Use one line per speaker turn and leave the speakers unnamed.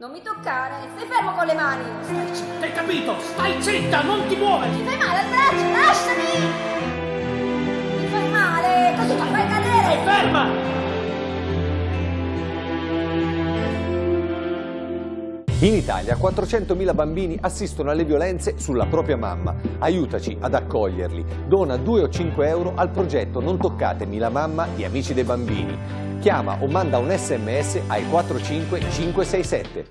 Non mi toccare, stai fermo con le mani!
Stai zitta, hai capito? Stai zitta, non ti muovere!
Mi fai male al braccio,
In Italia 400.000 bambini assistono alle violenze sulla propria mamma. Aiutaci ad accoglierli. Dona 2 o 5 euro al progetto Non toccatemi la mamma di Amici dei Bambini. Chiama o manda un sms ai 45567.